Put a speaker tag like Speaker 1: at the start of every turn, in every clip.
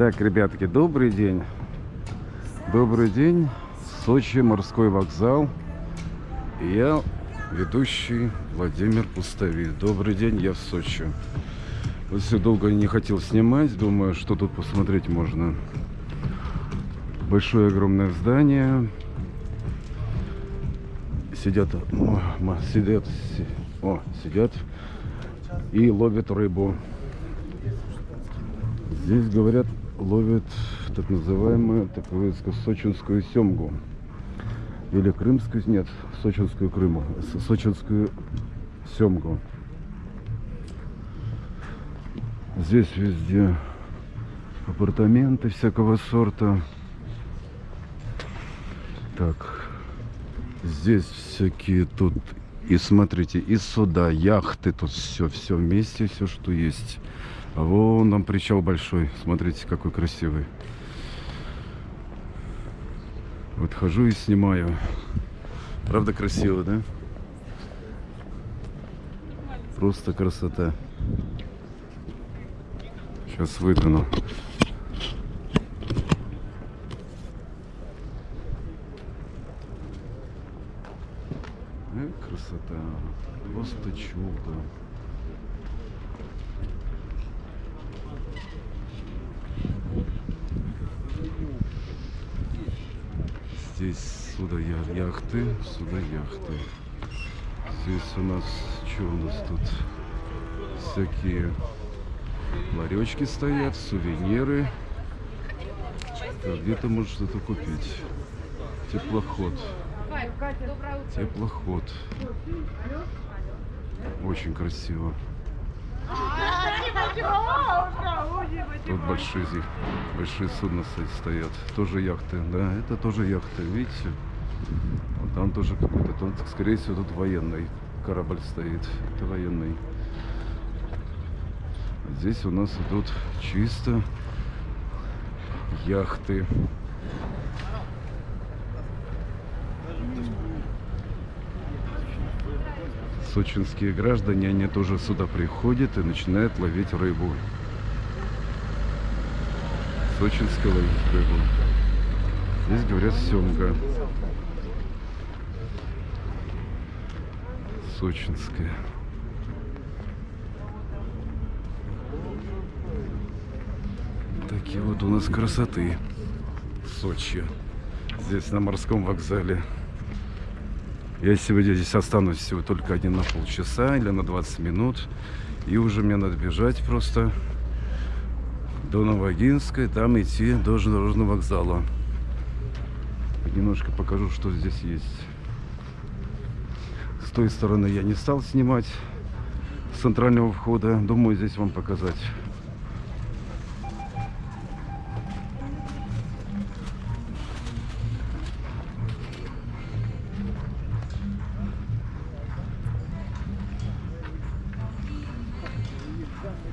Speaker 1: Так, ребятки, добрый день. Добрый день. Сочи, морской вокзал. Я ведущий Владимир Пустовик. Добрый день, я в Сочи. Вот все долго не хотел снимать, думаю, что тут посмотреть можно. Большое огромное здание. Сидят, о, сидят, о, сидят и ловят рыбу. Здесь, говорят, ловят так называемую такую сочинскую семгу. Или крымскую, нет, сочинскую крыму, сочинскую семгу. Здесь везде апартаменты всякого сорта. Так, здесь всякие тут, и смотрите, и суда, яхты, тут все, все вместе, все, что есть. А вон там причал большой, смотрите, какой красивый. Вот хожу и снимаю. Правда красиво, да? Просто красота. Сейчас выгляну. Э, красота. Просто чудо. Здесь сюда яхты, сюда яхты. Здесь у нас, что у нас тут? Всякие ларечки стоят, сувениры. Где-то может что-то купить. Теплоход. Теплоход. Очень красиво. Тут большие, большие судна стоят. Тоже яхты. Да, это тоже яхты. Видите? Вот там тоже какой-то, скорее всего, тут военный корабль стоит. Это военный. Здесь у нас идут чисто яхты. Сочинские граждане, они тоже сюда приходят и начинают ловить рыбу. Сочинская ловить рыбу. Здесь говорят семга. Сочинская. Такие вот у нас красоты Сочи. Здесь на морском вокзале. Я сегодня здесь останусь всего только один на полчаса или на 20 минут. И уже мне надо бежать просто до Новогинской, там идти до железнодорожного вокзала. Немножко покажу, что здесь есть. С той стороны я не стал снимать с центрального входа. Думаю, здесь вам показать.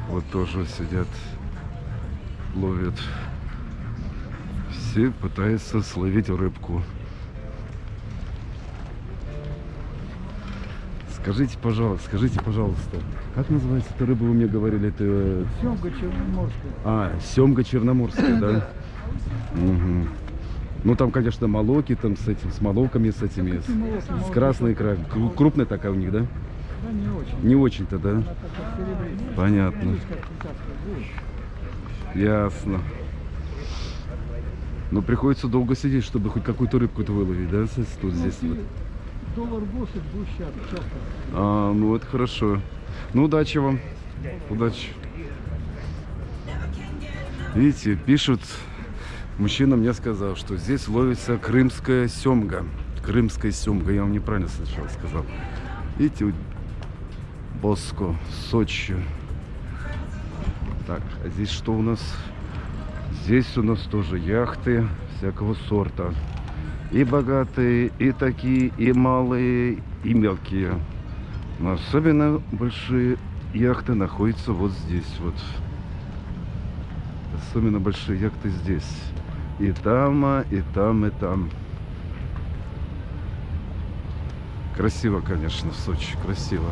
Speaker 1: Вот тоже сидят, ловят. Все пытаются словить рыбку. Скажите, пожалуйста, скажите, пожалуйста, как называется эта рыба, вы мне говорили, это...
Speaker 2: Семга черноморская.
Speaker 1: А, семга черноморская, да? Угу. Ну, там, конечно, молоки, там с этим, с молоками, с этими, с, с красной икрой. Крупная такая у них, да?
Speaker 2: Да, не очень.
Speaker 1: Не очень-то, да? Понятно. Ясно. Но приходится долго сидеть, чтобы хоть какую-то рыбку-то выловить, да, тут здесь вот.
Speaker 2: Доллар 80 будет часто.
Speaker 1: А, ну это хорошо. Ну, удачи вам. Удачи. Видите, пишут, мужчина мне сказал, что здесь ловится крымская семга. Крымская семга, я вам неправильно сначала сказал. Видите, Боско, Сочи. Так, а здесь что у нас? Здесь у нас тоже яхты всякого сорта. И богатые, и такие, и малые, и мелкие. Но особенно большие яхты находятся вот здесь вот. Особенно большие яхты здесь. И там, и там, и там. Красиво, конечно, в Сочи, красиво.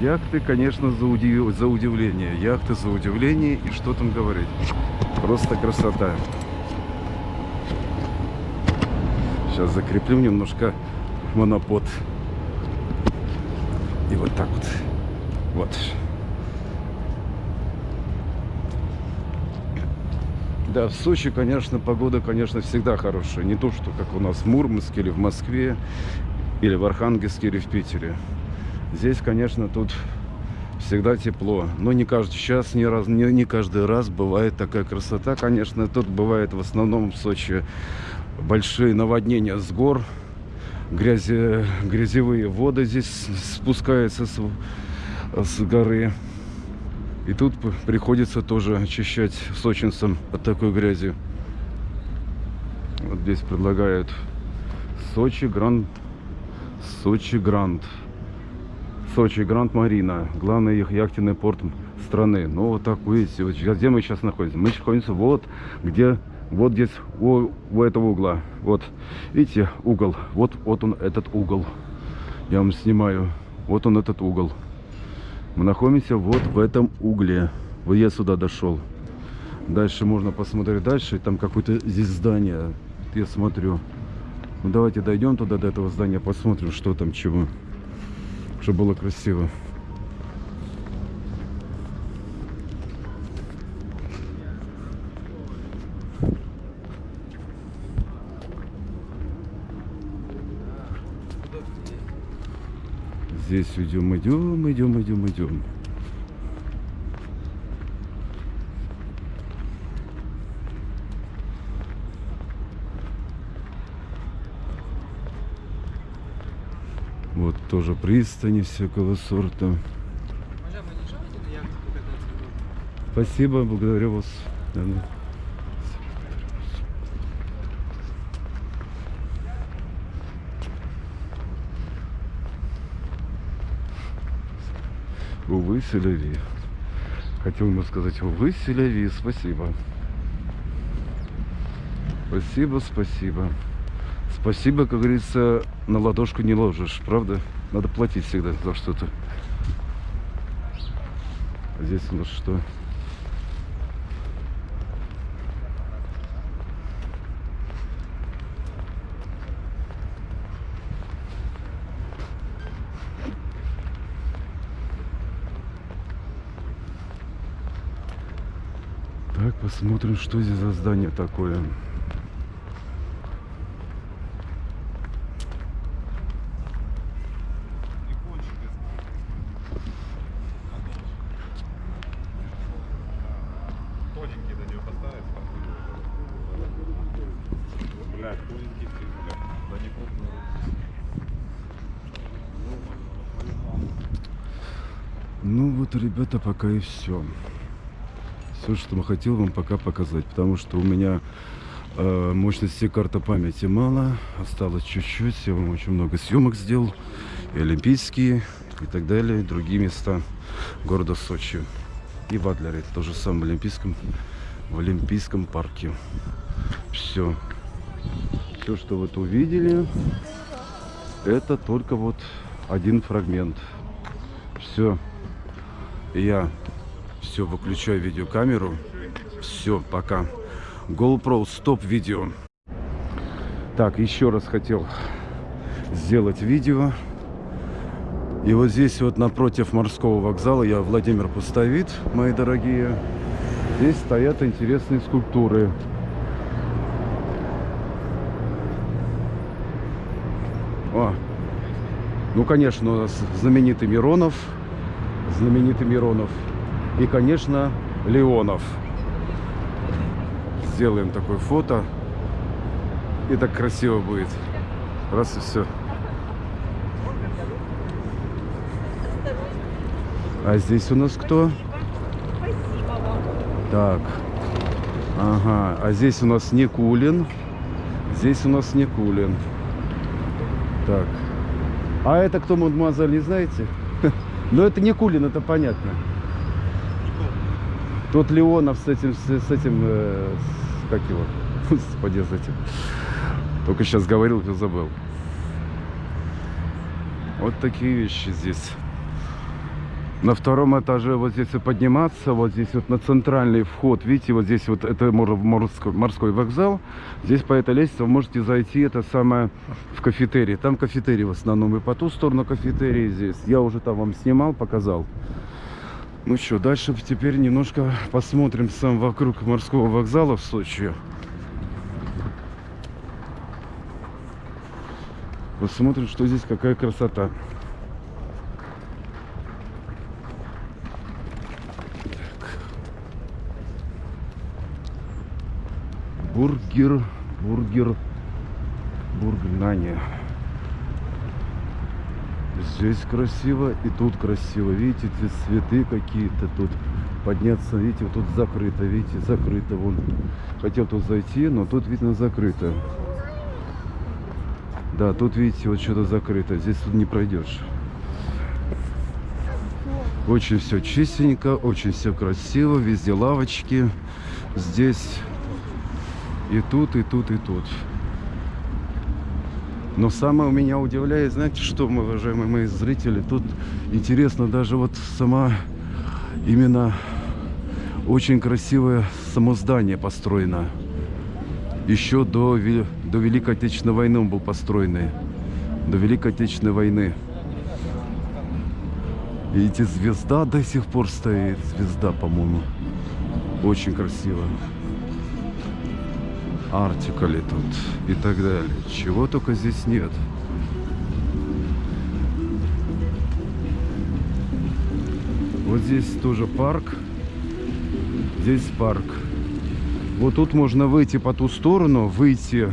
Speaker 1: Яхты, конечно, за, удив- за удивление. Яхты за удивление. И что там говорить? Просто красота. Сейчас закреплю немножко монопод. И вот так вот. Вот. Да, в Сочи, конечно, погода, конечно, всегда хорошая. Не то, что как у нас в Мурманске или в Москве, или в Архангельске, или в Питере. Здесь, конечно, тут всегда тепло. Но не каждый час, не, раз, не, не каждый раз бывает такая красота. Конечно, тут бывает в основном в Сочи большие наводнения с гор. Грязи, грязевые воды здесь спускаются с, с горы. И тут приходится тоже очищать сочинцам от такой грязи. Вот здесь предлагают Сочи Гранд. Сочи Гранд. Сочи Гранд Марина. Главный их яхтенный порт страны. Ну вот так видите, вот где мы сейчас находимся? Мы находимся вот где, вот здесь у, у этого угла. Вот, видите, угол. Вот, вот он этот угол. Я вам снимаю. Вот он этот угол. Мы находимся вот в этом угле. Вот я сюда дошел. Дальше можно посмотреть дальше. Там какое-то здесь здание. Я смотрю. Ну давайте дойдем туда, до этого здания, посмотрим, что там, чего. Чтобы было красиво. Здесь идем, идем, идем, идем, идем. Вот тоже пристани всякого сорта. Спасибо, благодарю вас. Да, да. Увы, Селяви. Хотел ему сказать, увы, Селяви, спасибо. Спасибо, спасибо. Спасибо, как говорится, на ладошку не ложишь, правда? Надо платить всегда за что-то. А здесь у нас что? Так, посмотрим, что здесь за здание такое.
Speaker 3: Тоненький ты, блядь. Да не крупный.
Speaker 1: Ну вот, ребята, пока и все. Все, что хотел вам пока показать. Потому что у меня э, мощности карты памяти мало. Осталось чуть-чуть. Я вам очень много съемок сделал. И олимпийские, и так далее. и другие места города Сочи. И в Адлере. То же самое в Олимпийском, в Олимпийском парке. Все. Все, что вот увидели, это только вот один фрагмент. Все. Я все выключаю видеокамеру. Все, пока. GoPro, стоп видео. Так, еще раз хотел сделать видео. И вот здесь вот напротив морского вокзала, я Владимир Пустовит, мои дорогие. Здесь стоят интересные скульптуры. О, ну, конечно, знаменитый Миронов, знаменитый Миронов и, конечно, Леонов. Сделаем такое фото, и так красиво будет. Раз и все. А здесь у нас кто? Так. Ага. А здесь у нас Никулин. Здесь у нас Никулин. Так. А это кто, мадемуазель, не знаете? Ну, это Никулин, это понятно. Тот Леонов с этим, с, этим, э, с- как его? Господи, с этим. Только сейчас говорил, и забыл. Вот такие вещи здесь. На втором этаже вот здесь и подниматься, вот здесь вот на центральный вход, видите, вот здесь вот это мор- морской, морской вокзал. Здесь по этой лестнице вы можете зайти, это самое, в кафетерий. Там кафетерий в основном, и по ту сторону кафетерии здесь. Я уже там вам снимал, показал. Ну что, дальше теперь немножко посмотрим сам вокруг морского вокзала в Сочи. Посмотрим, что здесь, какая красота. Бургер, бургер, бургер Нани. Здесь красиво и тут красиво. Видите, эти цветы какие-то тут. Подняться, видите, вот тут закрыто, видите, закрыто. Вон. Хотел тут зайти, но тут, видно, закрыто. Да, тут, видите, вот что-то закрыто. Здесь тут не пройдешь. Очень все чистенько, очень все красиво. Везде лавочки. Здесь и тут, и тут, и тут. Но самое меня удивляет, знаете что, мы, уважаемые мои зрители, тут интересно даже вот сама именно очень красивое само здание построено. Еще до, до Великой Отечественной войны он был построенный. До Великой Отечественной войны. Видите, звезда до сих пор стоит. Звезда, по-моему. Очень красиво. Артикали тут и так далее. Чего только здесь нет. Вот здесь тоже парк. Здесь парк. Вот тут можно выйти по ту сторону, выйти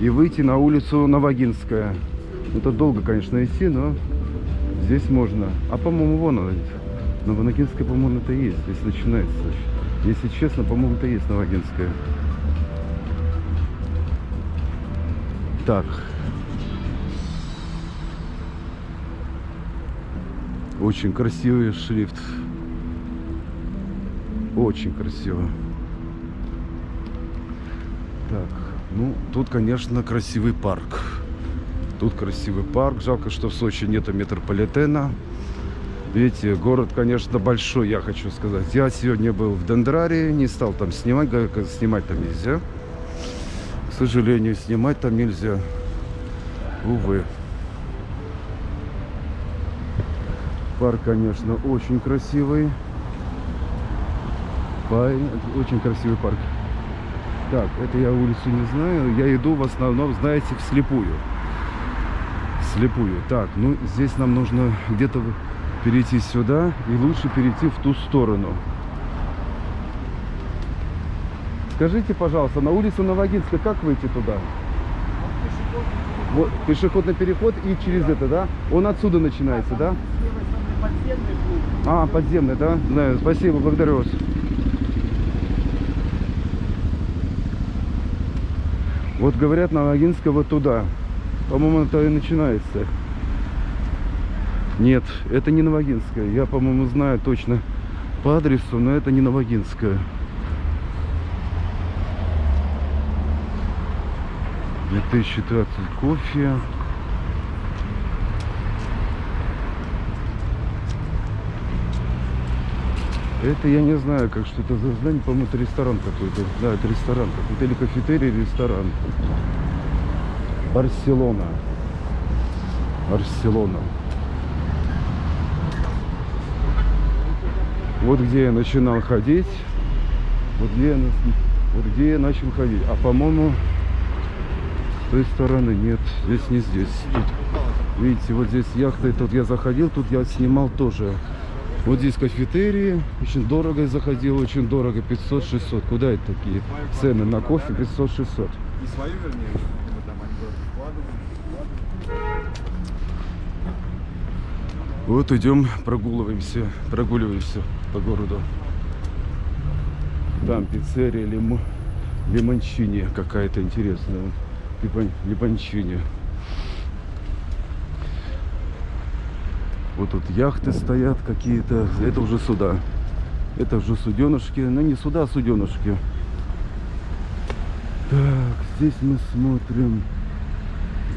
Speaker 1: и выйти на улицу Новогинская. Это долго, конечно, идти, но здесь можно. А по-моему, вон она. Новогинская, по-моему, это есть. Здесь начинается. Если честно, по-моему, это есть Новогинская. Так. Очень красивый шрифт. Очень красиво. Так, ну, тут, конечно, красивый парк. Тут красивый парк. Жалко, что в Сочи нету метрополитена. Видите, город, конечно, большой, я хочу сказать. Я сегодня был в Дендрарии, не стал там снимать, снимать там нельзя. Сожалению, снимать там нельзя. Увы. Парк, конечно, очень красивый. Очень красивый парк. Так, это я улицу не знаю. Я иду в основном, знаете, вслепую. Вслепую. Так, ну здесь нам нужно где-то перейти сюда и лучше перейти в ту сторону. Скажите, пожалуйста, на улицу Новогинска как выйти туда? Вот пешеходный переход и через это, да? Он отсюда начинается, да? А, подземный, да? Знаю, спасибо, благодарю вас. Вот говорят, Новогинска вот туда. По-моему, это и начинается. Нет, это не Новогинская. Я, по-моему, знаю точно по адресу, но это не Новогинская. 2020 кофе. Это я не знаю, как что это за здание. По-моему, это ресторан какой-то. Да, это ресторан какой-то. Или кафетерий, ресторан. Барселона. Барселона. Вот где я начинал ходить. Вот где я, вот где я начал ходить. А по-моему, той стороны нет. Здесь не здесь. Тут, видите, вот здесь яхта. и Тут я заходил, тут я снимал тоже. Вот здесь кафетерии. Очень дорого я заходил, очень дорого. 500-600. Куда это такие цены на кофе? 500-600.
Speaker 3: Не свою, вернее, мы там альбом вкладываем.
Speaker 1: Вот идем, прогуливаемся, прогуливаемся по городу. Там пиццерия Лимо, Лимончини какая-то интересная. Лимончини. Вот тут яхты стоят какие-то. Это уже суда. Это уже суденышки. Ну не суда, а суденышки. Так, здесь мы смотрим.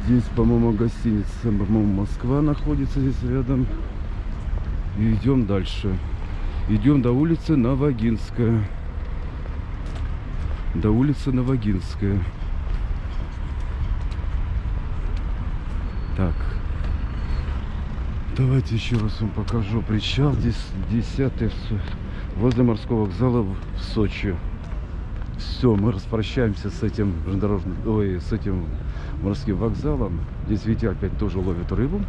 Speaker 1: Здесь, по-моему, гостиница, по-моему, Москва находится здесь рядом. И идем дальше. Идем до улицы Новогинская. До улицы Новогинская. Так. Давайте еще раз вам покажу. Причал здесь 10 возле морского вокзала в Сочи. Все, мы распрощаемся с этим железнодорожным, ой, с этим морским вокзалом. Здесь, видите, опять тоже ловят рыбу.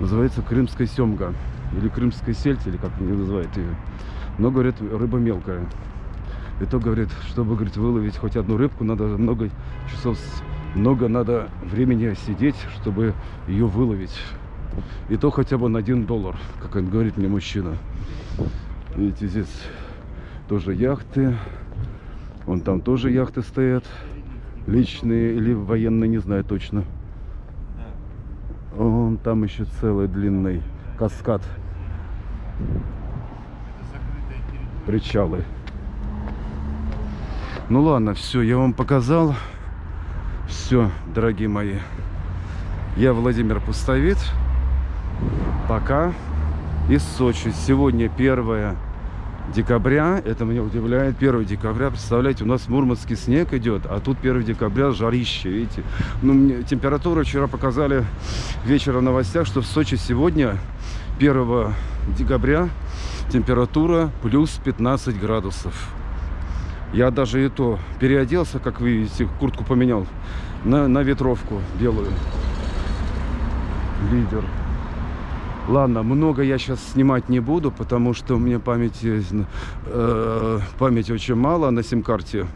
Speaker 1: Называется крымская семга. Или крымская сельдь, или как они называют ее. Но, говорят, рыба мелкая. И то, говорит, чтобы, говорит, выловить хоть одну рыбку, надо много часов, много надо времени сидеть, чтобы ее выловить. И то хотя бы на один доллар, как он говорит мне мужчина. Видите, здесь тоже яхты. Вон там тоже яхты стоят. Личные или военные, не знаю точно. Вон там еще целый длинный каскад. Причалы. Ну ладно, все, я вам показал. Все, дорогие мои. Я Владимир Пустовит. Пока. Из Сочи. Сегодня 1 декабря. Это меня удивляет. 1 декабря. Представляете, у нас в Мурманске снег идет, а тут 1 декабря жарище, видите. Ну, мне температуру вчера показали вечером в новостях, что в Сочи сегодня, 1 декабря, температура плюс 15 градусов. Я даже и то переоделся, как вы видите, куртку поменял на, на ветровку белую. Лидер. Ладно, много я сейчас снимать не буду, потому что у меня памяти, э, памяти очень мало на сим-карте,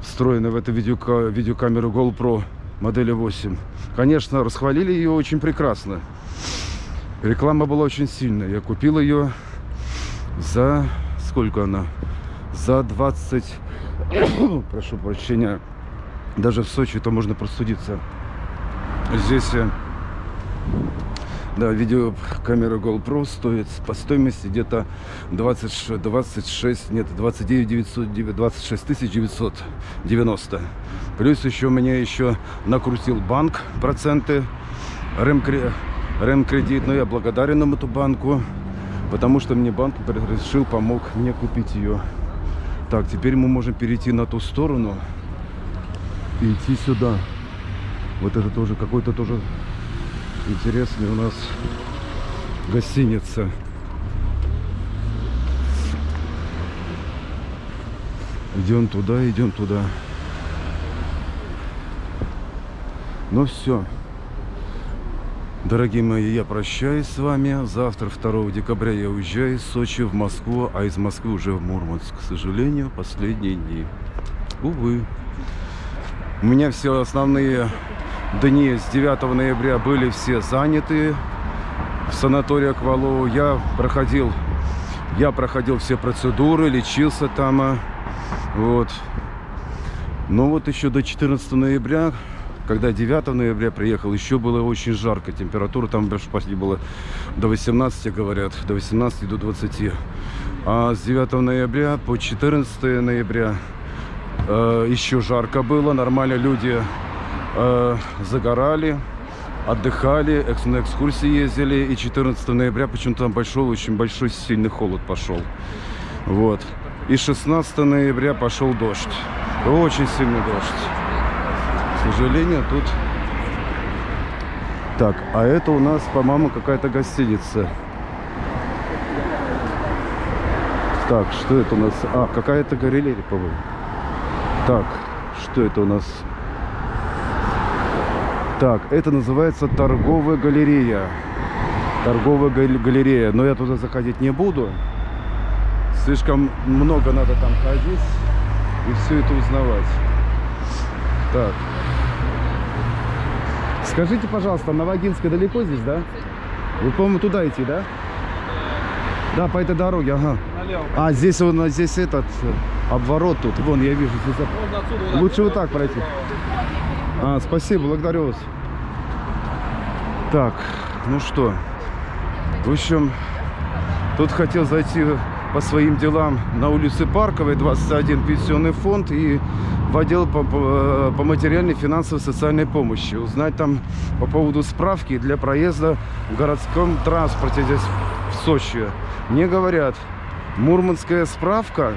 Speaker 1: встроенной в эту видеока- видеокамеру GoPro модели 8. Конечно, расхвалили ее очень прекрасно. Реклама была очень сильная. Я купил ее за... Сколько она? За 20... Прошу прощения. Даже в Сочи то можно простудиться. Здесь... э, Да, видеокамера GoPro стоит по стоимости где-то 26, 26, нет, 29 900, 26 тысяч 990. Плюс еще мне еще накрутил банк проценты, Ремкре- Ремкредит, но я благодарен эту банку, потому что мне банк решил, помог мне купить ее. Так, теперь мы можем перейти на ту сторону и идти сюда. Вот это тоже какой-то тоже интересный у нас гостиница. Идем туда, идем туда. Ну все. Дорогие мои, я прощаюсь с вами. Завтра, 2 декабря, я уезжаю из Сочи в Москву, а из Москвы уже в Мурманск. К сожалению, последние дни. Увы. У меня все основные дни с 9 ноября были все заняты в санатории Аквалоу. Я проходил, я проходил все процедуры, лечился там. а, Вот. Но вот еще до 14 ноября, когда 9 ноября приехал, еще было очень жарко. Температура там почти было до 18, говорят, до 18 до 20. А с 9 ноября по 14 ноября э, еще жарко было. Нормально люди э, загорали, отдыхали, на экскурсии ездили. И 14 ноября почему-то там большой, очень большой сильный холод пошел. Вот. И 16 ноября пошел дождь. Очень сильный дождь. К сожалению, тут... Так, а это у нас, по-моему, какая-то гостиница. Так, что это у нас? А, какая-то галерея, по-моему. Так, что это у нас? Так, это называется торговая галерея. Торговая галерея. Но я туда заходить не буду. Слишком много надо там ходить и все это узнавать. Так. Скажите, пожалуйста, Новогинская далеко здесь, да? Вы, по-моему, туда идти, да? Да, по этой дороге, ага.
Speaker 4: Налево.
Speaker 1: А, здесь он, здесь этот э, обворот тут. Вон, я вижу. Здесь...
Speaker 4: Можно отсюда вот так
Speaker 1: Лучше вот так пройти. А, спасибо, благодарю вас. Так, ну что, в общем, тут хотел зайти по своим делам на улице Парковой, 21, пенсионный фонд и в отдел по, по, по материальной, финансовой, социальной помощи. Узнать там по поводу справки для проезда в городском транспорте здесь в Сочи. Мне говорят, мурманская справка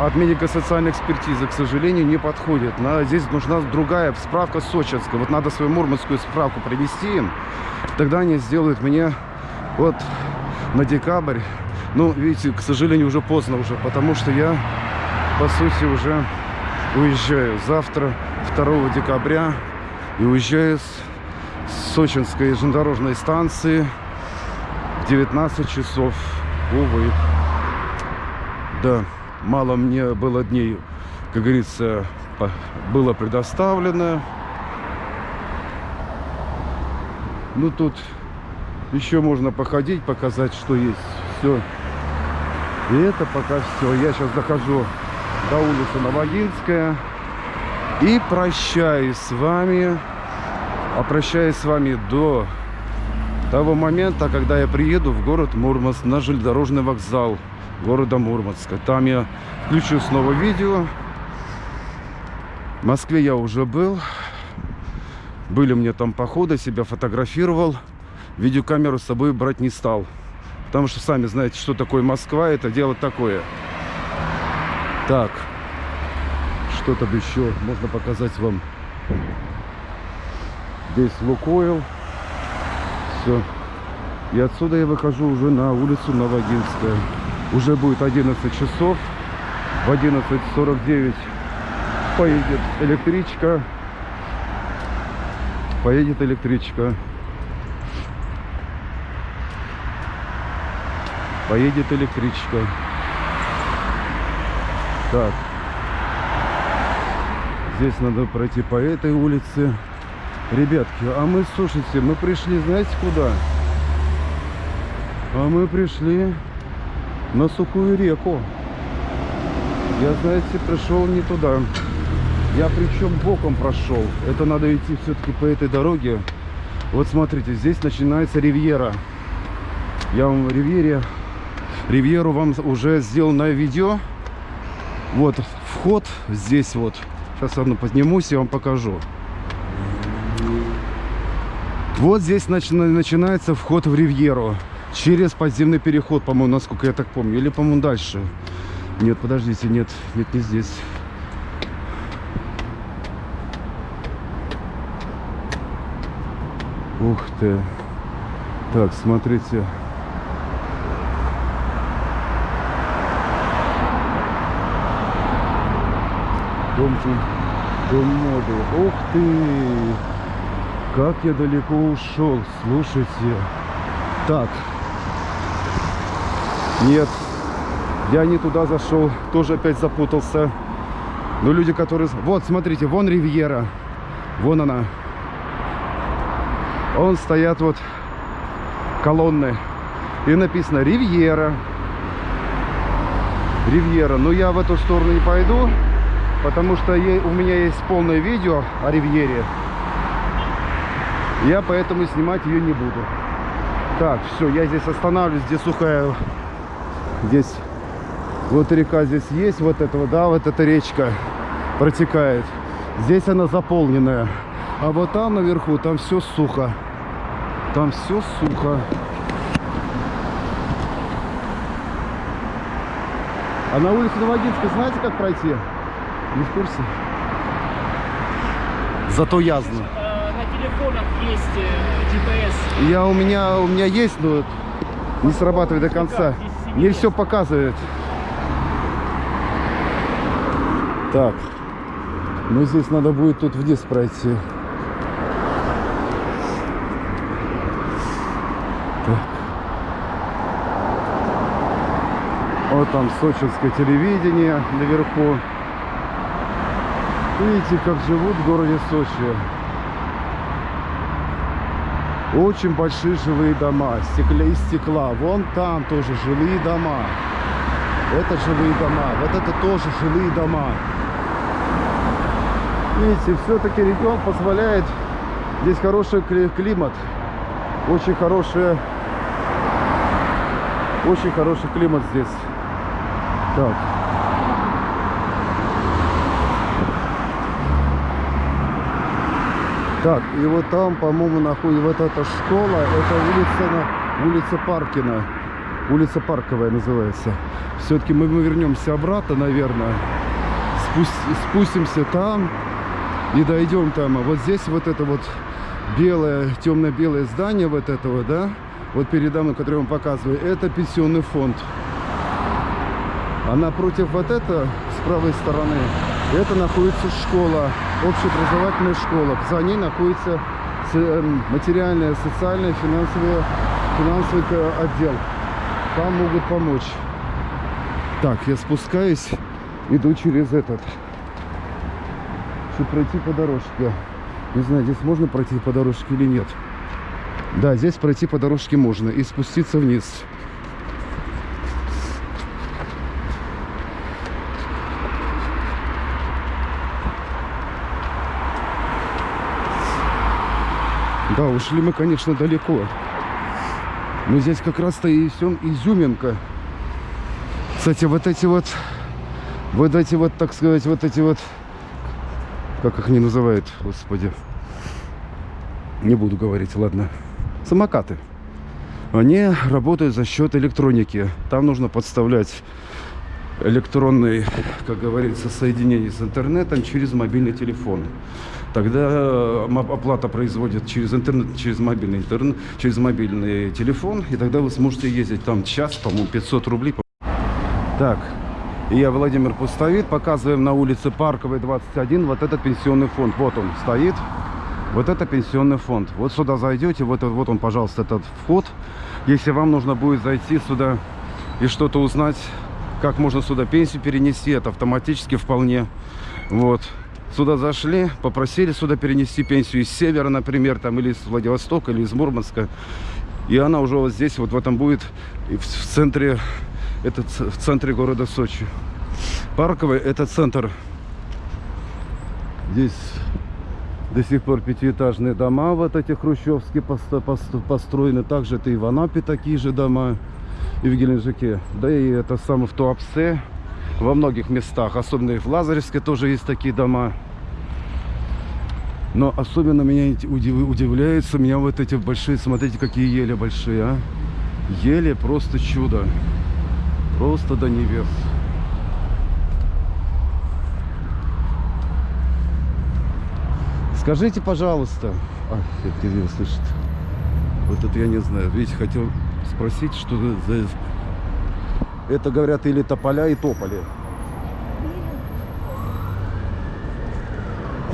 Speaker 1: от медико-социальной экспертизы, к сожалению, не подходит. Надо, здесь нужна другая справка сочинская. Вот надо свою мурманскую справку привести им. Тогда они сделают мне вот на декабрь. Ну, видите, к сожалению, уже поздно уже, потому что я, по сути, уже уезжаю завтра, 2 декабря, и уезжаю с Сочинской железнодорожной станции в 19 часов. Увы. Да, мало мне было дней, как говорится, было предоставлено. Ну, тут еще можно походить, показать, что есть. Все. И это пока все. Я сейчас дохожу до улицы Новогинская. И прощаюсь с вами. А прощаюсь с вами до того момента, когда я приеду в город Мурманск на железнодорожный вокзал города Мурманска. Там я включу снова видео. В Москве я уже был. Были мне там походы, себя фотографировал. Видеокамеру с собой брать не стал. Потому что сами знаете, что такое Москва. Это дело такое. Так. Что там еще можно показать вам? Здесь Лукойл. Все. И отсюда я выхожу уже на улицу Новогинская. Уже будет 11 часов. В 11.49 поедет электричка. Поедет электричка. Поедет электричка. Так. Здесь надо пройти по этой улице. Ребятки, а мы, слушайте, мы пришли, знаете, куда? А мы пришли на сухую реку. Я, знаете, пришел не туда. Я причем боком прошел. Это надо идти все-таки по этой дороге. Вот смотрите, здесь начинается ривьера. Я вам ривьере, ривьеру вам уже сделал на видео. Вот вход здесь вот. Сейчас одну поднимусь и вам покажу. Вот здесь начи- начинается вход в ривьеру. Через подземный переход, по-моему, насколько я так помню. Или, по-моему, дальше. Нет, подождите, нет, нет, не здесь. Ух ты. Так, смотрите. Дом, дом моды. Ух ты! Как я далеко ушел, слушайте. Так. Нет, я не туда зашел, тоже опять запутался. Но люди, которые... Вот, смотрите, вон Ривьера. Вон она. Он стоят вот колонны. И написано Ривьера. Ривьера. Но я в эту сторону не пойду, потому что у меня есть полное видео о Ривьере. Я поэтому снимать ее не буду. Так, все, я здесь останавливаюсь, здесь сухая. Здесь вот река здесь есть, вот этого, да, вот эта речка протекает. Здесь она заполненная. А вот там наверху, там все сухо. Там все сухо. А на улице Новогинской знаете, как пройти? Не в курсе? Зато я знаю.
Speaker 5: Э, на телефонах есть э, GPS.
Speaker 1: Я у меня у меня есть, но не срабатывает до конца. Не все показывает. Так. Ну здесь надо будет тут вниз пройти. Так. Вот там сочинское телевидение наверху. Видите, как живут в городе Сочи. Очень большие жилые дома, стекля из стекла. Вон там тоже жилые дома. Это жилые дома, вот это тоже жилые дома. Видите, все-таки регион позволяет. Здесь хороший кли- климат. Очень хороший, очень хороший климат здесь. Так. Так, и вот там, по-моему, находится вот эта школа, это улица, улица Паркина. Улица Парковая называется. Все-таки мы, мы вернемся обратно, наверное. Спусть- спустимся там и дойдем там. А вот здесь вот это вот белое, темно-белое здание вот этого, да, вот передо мной, которое я вам показываю, это пенсионный фонд. А напротив вот это, с правой стороны, это находится школа, общеобразовательная школа. За ней находится эм, материальное, социальное, финансовое, финансовый э, отдел. Там могут помочь. Так, я спускаюсь, иду через этот. Чтобы пройти по дорожке. Не знаю, здесь можно пройти по дорожке или нет. Да, здесь пройти по дорожке можно и спуститься вниз. Да, ушли мы, конечно, далеко. Но здесь как раз-то и все изюминка. Кстати, вот эти вот, вот эти вот, так сказать, вот эти вот, как их не называют, господи. Не буду говорить, ладно. Самокаты. Они работают за счет электроники. Там нужно подставлять электронный, как говорится, соединение с интернетом через мобильный телефон. Тогда э, оплата производит через интернет, через мобильный интернет, через мобильный телефон, и тогда вы сможете ездить там час, по-моему, 500 рублей. Так, я Владимир Пустовит, показываем на улице Парковой 21 вот этот пенсионный фонд. Вот он стоит. Вот это пенсионный фонд. Вот сюда зайдете, вот, вот он, пожалуйста, этот вход. Если вам нужно будет зайти сюда и что-то узнать, как можно сюда пенсию перенести, это автоматически вполне. Вот. Сюда зашли, попросили сюда перенести пенсию из севера, например, там, или из Владивостока, или из Мурманска. И она уже вот здесь, вот в этом будет, в, центре, это в центре города Сочи. Парковый это центр. Здесь до сих пор пятиэтажные дома, вот эти хрущевские посто- посто- построены. Также это и в Анапе такие же дома, и в Геленджике. Да и это самое в Туапсе, во многих местах. Особенно и в Лазаревске тоже есть такие дома. Но особенно меня удив- удивляются меня вот эти большие, смотрите, какие ели большие, а. Ели просто чудо. Просто до небес. Скажите, пожалуйста. А, это его слышит. Вот это я не знаю. Видите, хотел спросить, что за... Это, говорят, или тополя и тополи.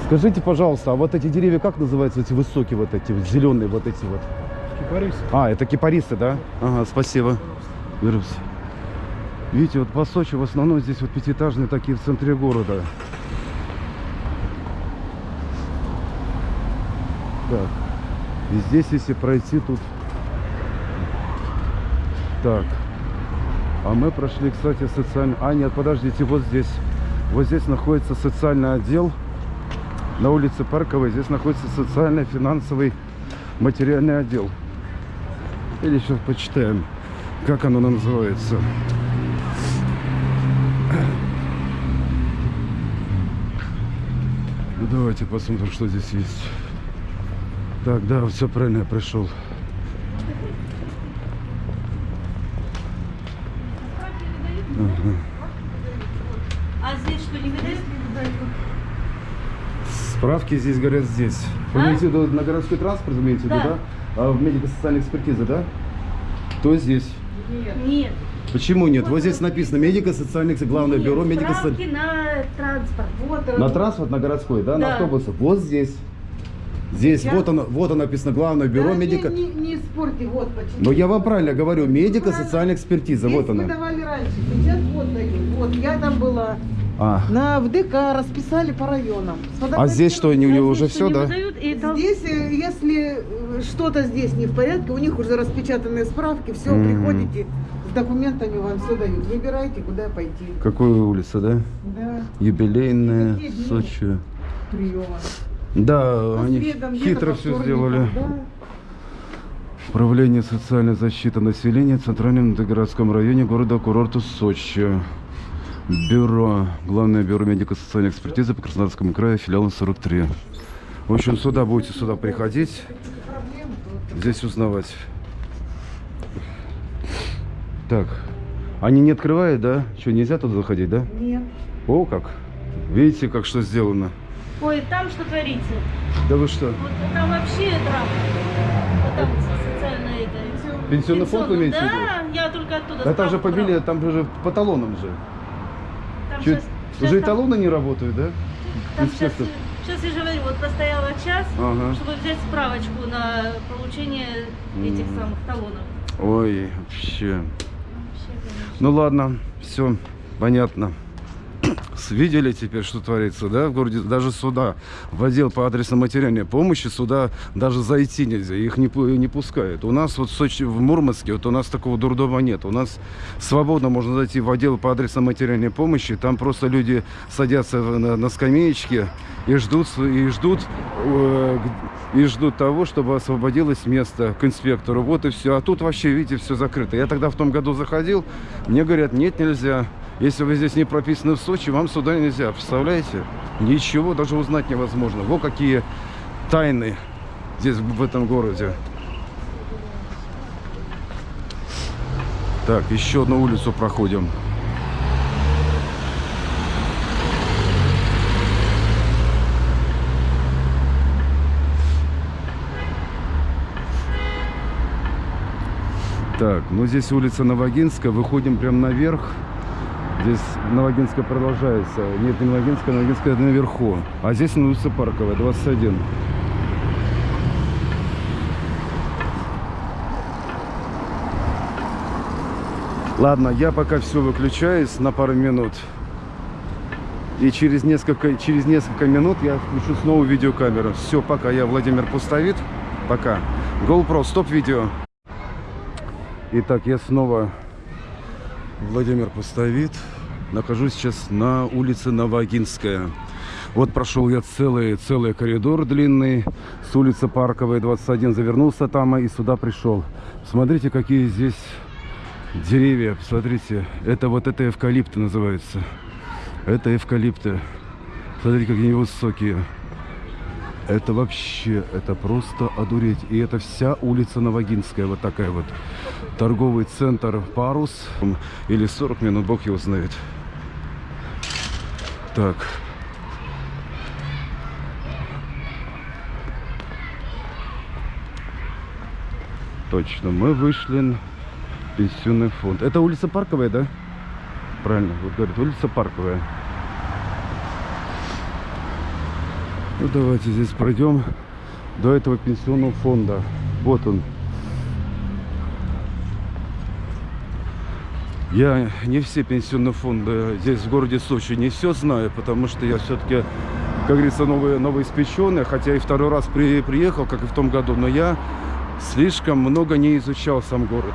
Speaker 1: Скажите, пожалуйста, а вот эти деревья как называются, эти высокие вот эти, вот зеленые вот эти вот?
Speaker 2: Кипарис.
Speaker 1: А, это кипарисы, да? Ага, спасибо. Берусь. Видите, вот по Сочи в основном здесь вот пятиэтажные такие в центре города. Так. И здесь, если пройти, тут... Так. А мы прошли, кстати, социальный... А, нет, подождите, вот здесь. Вот здесь находится социальный отдел. На улице Парковой. Здесь находится социально-финансовый материальный отдел. Или сейчас почитаем, как оно называется. Ну, давайте посмотрим, что здесь есть. Так, да, все правильно, я пришел. Ага.
Speaker 6: А здесь что, не выдают?
Speaker 1: Справки здесь говорят здесь. Вы
Speaker 6: А?
Speaker 1: имеете в виду на городской транспорт, имеете в виду,
Speaker 6: Да.
Speaker 1: да? А в медико-социальной экспертизе, да? То здесь.
Speaker 6: Нет.
Speaker 1: Почему нет? Вот здесь написано медико-социальное, главное
Speaker 6: Нет,
Speaker 1: бюро медико-социальных.
Speaker 6: на транспорт. Вот он.
Speaker 1: На транспорт, на городской, да, на
Speaker 6: Да.
Speaker 1: автобусы. Вот здесь. Здесь,
Speaker 6: Я-
Speaker 1: вот оно, вот оно написано, главное бюро
Speaker 7: Да,
Speaker 1: медико.
Speaker 7: Не, не, не спорьте, вот почему.
Speaker 1: Но я вам правильно говорю, медико-социальная экспертиза,
Speaker 7: Здесь
Speaker 1: вот она.
Speaker 7: выдавали раньше, сейчас вот дают. Вот, я там была.
Speaker 1: А,
Speaker 7: На ВДК расписали по районам.
Speaker 1: А здесь что, они у него уже все, да?
Speaker 6: Выдают, и там...
Speaker 7: Здесь, э, если э, что-то здесь не в порядке, у них уже распечатанные справки, все,
Speaker 1: Мгм.
Speaker 7: приходите с документами, вам все дают. Выбирайте, куда пойти.
Speaker 1: Какая улица, да?
Speaker 7: Да,
Speaker 1: Юбилейная? Сочи.
Speaker 7: приема.
Speaker 1: Да,
Speaker 7: По
Speaker 1: они хитро все сделали.
Speaker 7: да.
Speaker 1: Управление социальной защиты населения в Центральном городском районе города-курорта Сочи. Бюро, Главное бюро медико-социальной экспертизы по Краснодарскому краю, филиал 43. В общем, сюда будете сюда приходить, здесь узнавать. Так. Они не открывают, да? Что, нельзя туда заходить, да?
Speaker 7: Нет.
Speaker 1: О, как. Видите, как что сделано?
Speaker 6: Ой, там что творится?
Speaker 1: Да вы что?
Speaker 6: Вот там вообще драма. Там это.
Speaker 1: Пенсионный фонд вы имеете?
Speaker 6: Да, я только оттуда.
Speaker 1: Да там же побили, там же по талонам же.
Speaker 6: Там щас- щас
Speaker 1: уже и
Speaker 6: там-
Speaker 1: талоны не работают, да?
Speaker 6: Там сейчас, сейчас я же говорю, вот простояла час,
Speaker 1: Ага.
Speaker 6: чтобы взять справочку на получение этих
Speaker 1: М.
Speaker 6: самых талонов.
Speaker 1: Ой, вообще.
Speaker 6: Вообще.
Speaker 1: Ну ладно, все, понятно. Видели теперь, что творится, да, в городе? Даже сюда, в отдел по адресно-материальной помощи, сюда даже зайти нельзя, их не, не пускают. У нас вот в Сочи, в Мурманске, вот у нас такого дурдома нет. У нас свободно можно зайти в отдел по адресно-материальной помощи, там просто люди садятся на, на скамеечке и ждут, и ждут, э, и ждут того, чтобы освободилось место к инспектору. Вот и все. А тут вообще, видите, все закрыто. Я тогда в том году заходил, мне говорят, нет, нельзя. Если вы здесь не прописаны в Сочи, вам сюда нельзя. Представляете? Ничего даже узнать невозможно. Вот какие тайны здесь, в этом городе. Так, еще одну улицу проходим. Так, ну здесь улица Новогинская, выходим прям наверх. Здесь Новогинская продолжается. Нет, не Новогинская, Новогинская наверху. А здесь улица Парковая, 21. Ладно, я пока все выключаюсь на пару минут. И через несколько, через несколько минут я включу снова видеокамеру. Все, пока. Я Владимир Пустовит. Пока. GoPro, стоп видео. Итак, я снова Владимир Пустовит. Нахожусь сейчас на улице Новогинская. Вот прошел я целый, целый коридор длинный с улицы Парковой, 21, завернулся там и сюда пришел. Смотрите, какие здесь деревья. Смотрите, это вот это эвкалипты называется. Это эвкалипты. Смотрите, какие они высокие. Это вообще, это просто одуреть. И это вся улица Новогинская, вот такая вот. Торговый центр Парус. Или 40 минут, бог его знает. Так. Точно, мы вышли на пенсионный фонд. Это улица Парковая, да? Правильно, вот говорят, улица Парковая. Ну давайте здесь пройдем до этого пенсионного фонда. Вот он. Я не все пенсионные фонды здесь в городе Сочи не все знаю, потому что я все-таки, как говорится, новый, новоиспеченный, хотя и второй раз при, приехал, как и в том году, но я слишком много не изучал сам город.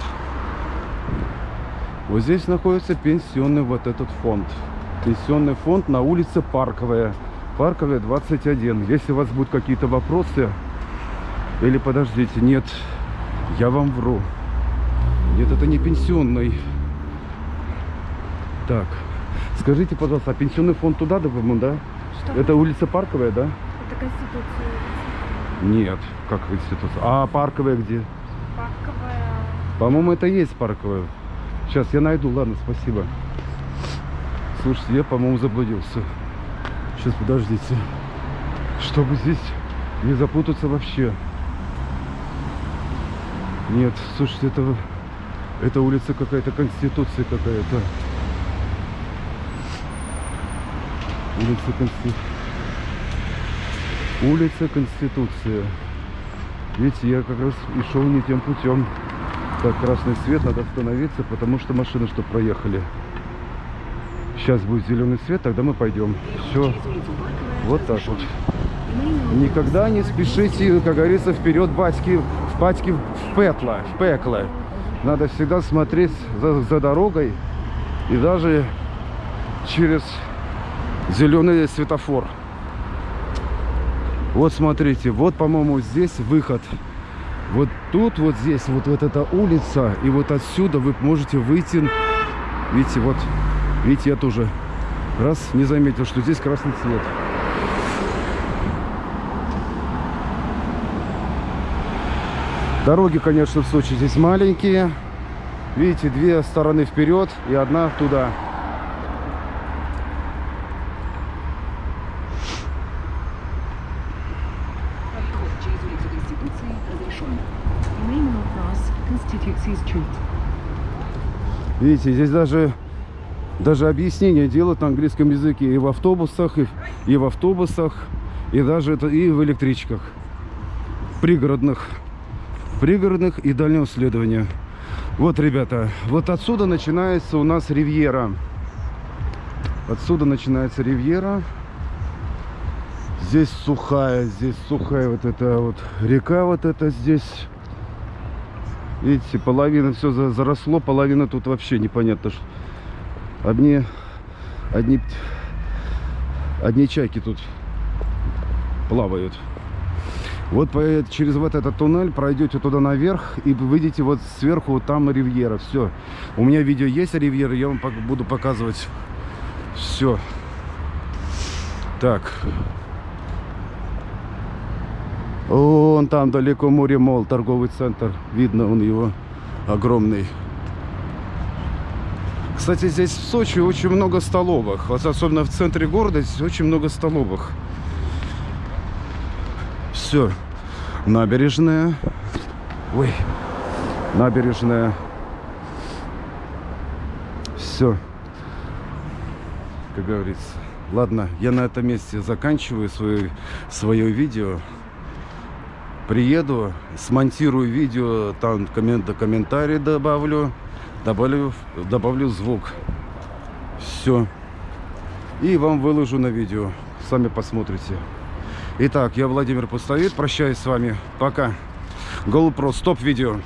Speaker 1: Вот здесь находится пенсионный вот этот фонд. Пенсионный фонд на улице Парковая. Парковая 21. Если у вас будут какие-то вопросы, или подождите, нет, я вам вру. Нет, это не пенсионный. Так, скажите, пожалуйста, а пенсионный фонд туда, по-моему, да?
Speaker 6: Что?
Speaker 1: Это улица Парковая, да?
Speaker 6: Это Конституция.
Speaker 1: Нет, как институция. А Парковая где?
Speaker 6: Парковая.
Speaker 1: По-моему, это и есть Парковая. Сейчас я найду, ладно, спасибо. Слушайте, я, по-моему, заблудился. Сейчас, подождите. Чтобы здесь не запутаться вообще. Нет, слушайте, это, это улица какая-то, Конституция какая-то. Улица Конституция. Улица Конституция. Видите, я как раз и шел не тем путем. Так, красный свет, надо остановиться, потому что машины что проехали. Сейчас будет зеленый свет, тогда мы пойдем. Все. Вот так вот. Никогда не спешите, как говорится, вперед батьки, в батьки в пекло, в пекло. Надо всегда смотреть за, за дорогой и даже через зеленый светофор. Вот смотрите, вот, по-моему, здесь выход. Вот тут, вот здесь, вот, вот эта улица, и вот отсюда вы можете выйти. Видите, вот, видите, я тоже раз не заметил, что здесь красный цвет. Дороги, конечно, в Сочи здесь маленькие. Видите, две стороны вперед и одна туда. Видите, здесь даже, даже объяснение делают на английском языке и в автобусах, и, и в автобусах, и даже это, и в электричках. Пригородных. Пригородных и дальнего следования. Вот, ребята, вот отсюда начинается у нас ривьера. Отсюда начинается ривьера. Здесь сухая, здесь сухая вот эта вот река вот эта здесь. Видите, половина все заросло, половина тут вообще непонятно. Что. Одни, одни, одни чайки тут плавают. Вот по, через вот этот туннель пройдете туда наверх и выйдете вот сверху, вот там ривьера. Все. У меня видео есть о ривьере, я вам буду показывать все. Так. Вон там далеко море мол, торговый центр. Видно он его огромный. Кстати, здесь в Сочи очень много столовых. Вот особенно в центре города здесь очень много столовых. Все. Набережная. Ой. Набережная. Все. Как говорится. Ладно, я на этом месте заканчиваю свое, свое видео. Приеду, смонтирую видео, там коммент, комментарий добавлю, добавлю, добавлю звук. Все. И вам выложу на видео. Сами посмотрите. Итак, я Владимир Пустовит. Прощаюсь с вами. Пока. GoPro, стоп видео.